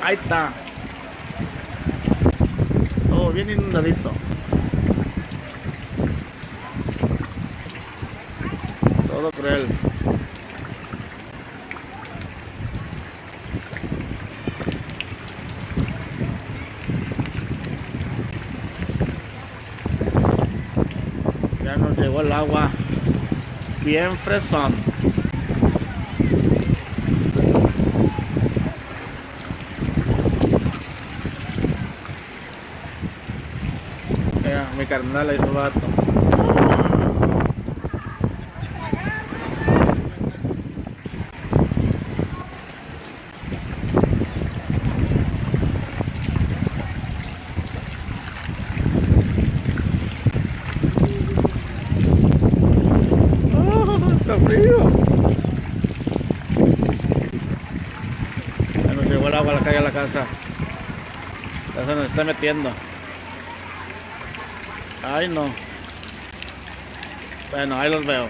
Ahí está. Todo bien inundadito. Todo cruel. Ya nos llegó el agua bien fresón. Mi carnal ahí su vato. ¡Ah, está frío! Ya nos llegó el agua a la calle a la casa. Ya se nos está metiendo. Ay, no. Bueno, ahí los veo.